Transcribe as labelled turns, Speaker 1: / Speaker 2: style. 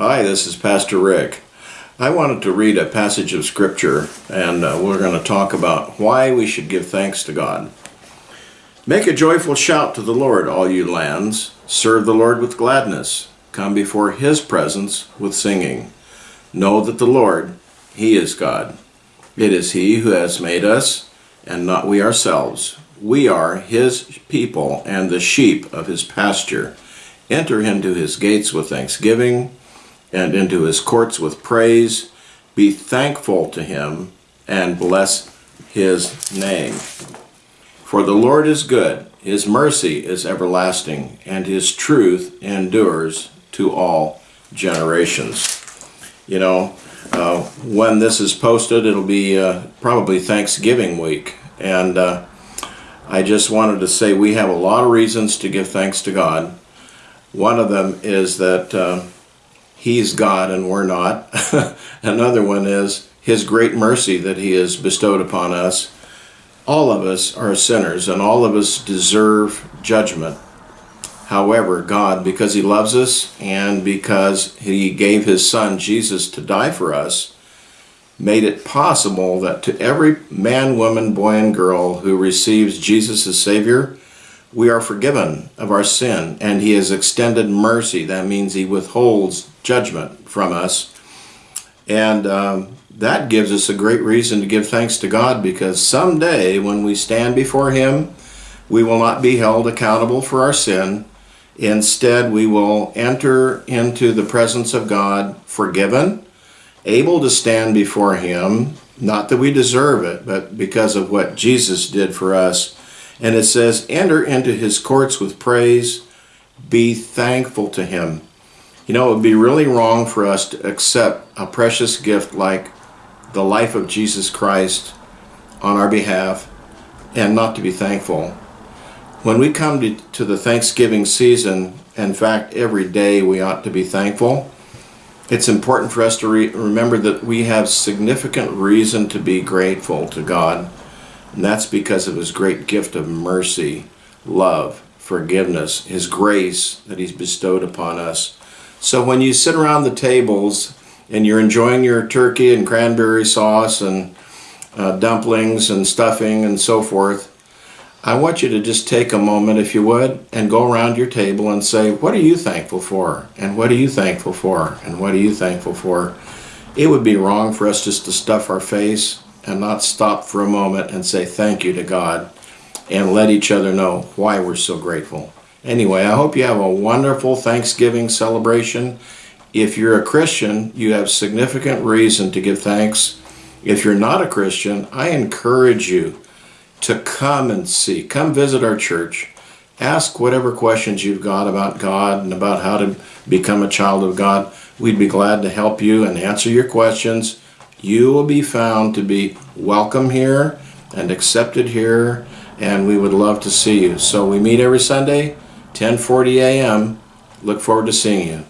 Speaker 1: Hi, this is Pastor Rick. I wanted to read a passage of Scripture, and uh, we're going to talk about why we should give thanks to God. Make a joyful shout to the Lord, all you lands. Serve the Lord with gladness. Come before His presence with singing. Know that the Lord, He is God. It is He who has made us, and not we ourselves. We are His people and the sheep of His pasture. Enter into His gates with thanksgiving and into his courts with praise. Be thankful to him and bless his name. For the Lord is good, his mercy is everlasting, and his truth endures to all generations. You know, uh, when this is posted, it'll be uh, probably Thanksgiving week. And uh, I just wanted to say we have a lot of reasons to give thanks to God. One of them is that uh, He's God and we're not. Another one is His great mercy that He has bestowed upon us. All of us are sinners and all of us deserve judgment. However, God, because He loves us and because He gave His Son Jesus to die for us, made it possible that to every man, woman, boy, and girl who receives Jesus as Savior, we are forgiven of our sin and he has extended mercy. That means he withholds judgment from us. And um, that gives us a great reason to give thanks to God because someday when we stand before him, we will not be held accountable for our sin. Instead, we will enter into the presence of God forgiven, able to stand before him, not that we deserve it, but because of what Jesus did for us and it says, enter into his courts with praise, be thankful to him. You know, it would be really wrong for us to accept a precious gift like the life of Jesus Christ on our behalf and not to be thankful. When we come to, to the Thanksgiving season, in fact, every day we ought to be thankful. It's important for us to re remember that we have significant reason to be grateful to God. And that's because of his great gift of mercy, love, forgiveness, his grace that he's bestowed upon us. So when you sit around the tables and you're enjoying your turkey and cranberry sauce and uh, dumplings and stuffing and so forth, I want you to just take a moment, if you would, and go around your table and say, what are you thankful for? And what are you thankful for? And what are you thankful for? It would be wrong for us just to stuff our face and not stop for a moment and say thank you to God and let each other know why we're so grateful. Anyway, I hope you have a wonderful Thanksgiving celebration. If you're a Christian, you have significant reason to give thanks. If you're not a Christian, I encourage you to come and see. Come visit our church. Ask whatever questions you've got about God and about how to become a child of God. We'd be glad to help you and answer your questions you will be found to be welcome here and accepted here and we would love to see you. So we meet every Sunday, 10:40 a.m. Look forward to seeing you.